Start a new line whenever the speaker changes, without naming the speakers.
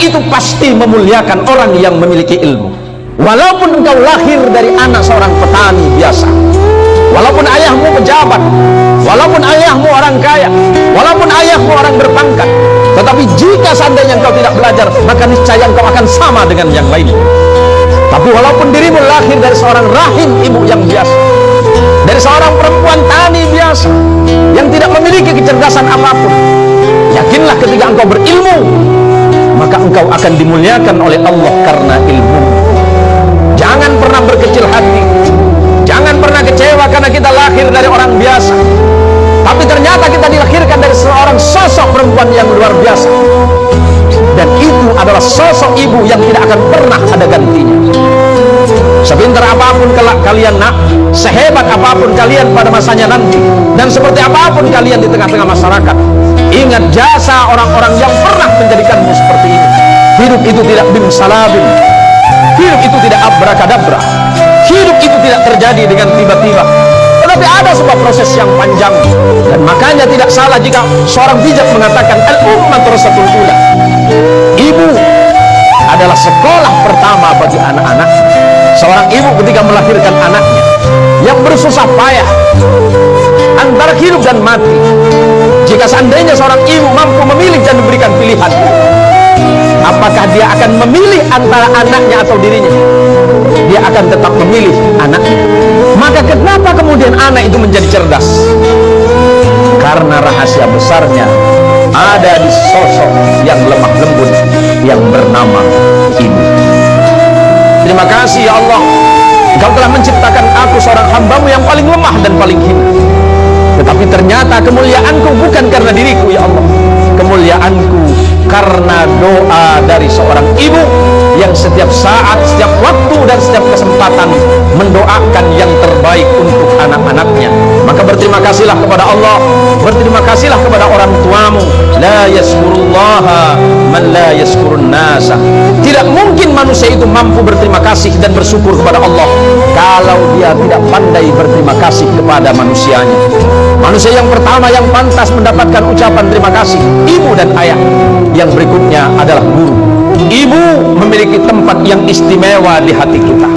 itu pasti memuliakan orang yang memiliki ilmu. Walaupun engkau lahir dari anak seorang petani biasa. Walaupun ayahmu pejabat. Walaupun ayahmu orang kaya. Walaupun ayahmu orang berpangkat. Tetapi jika seandainya engkau tidak belajar maka niscaya engkau akan sama dengan yang lainnya. Tapi walaupun dirimu lahir dari seorang rahim ibu yang biasa dari seorang perempuan tani biasa yang tidak memiliki kecerdasan apa pun yakinlah ketika engkau maka engkau akan dimuliakan oleh Allah karena ilmu. Jangan pernah berkecil hati. Jangan pernah kecewa karena kita lahir dari orang biasa. Tapi ternyata kita dilahirkan dari seorang sosok perempuan yang luar biasa. Dan itu adalah sosok ibu yang tidak akan pernah ada gantinya. Sepintar apa pun kelak kalian nak sehebat apa pun kalian pada masanya nanti dan seperti apa pun kalian di tengah-tengah masyarakat ingat jasa orang-orang yang pernah menjadikanmu seperti ini. Hidup itu tidak bim salabim hidup itu tidak abrakadabra. Hidup itu tidak terjadi dengan tiba-tiba. Tetapi ada sebuah proses yang panjang. Dan makanya tidak salah jika seorang bijak mengatakan al-ummat rasatul ibu adalah sekolah pertama bagi anak-anak. Seorang ibu ketika melahirkan anaknya yang bersusah payah antara hidup dan mati jika seandainya seorang ibu mampu memilih dan memberikan pilihan apakah dia akan memilih antara anaknya atau dirinya? Dia akan tetap memilih anaknya. Maka kenapa kemudian anak itu menjadi cerdas? Karena rahasia besarnya ada di sosok yang lemah lembut yang bernama ibu. Terima kasih ya Allah. Engkau telah menciptakan aku seorang hambamu yang paling lemah dan paling hina tetapi ternyata kemuliaanku bukan karena diriku ya Allah. Kemuliaanku karena doa dari seorang ibu yang setiap saat, setiap waktu dan setiap kesempatan mendoakan yang terbaik untuk anak-anaknya. Maka berterima kasihlah kepada Allah. Berterima kasihlah kepada orang tuamu. La yaskurullaha tidak mungkin manusia itu mampu berterima kasih dan bersyukur kepada Allah kalau dia tidak pandai berterima kasih kepada manusianya. Manusia yang pertama yang pantas mendapatkan ucapan terima kasih ibu dan ayah. Yang berikutnya adalah guru. Ibu memiliki tempat yang istimewa di hati kita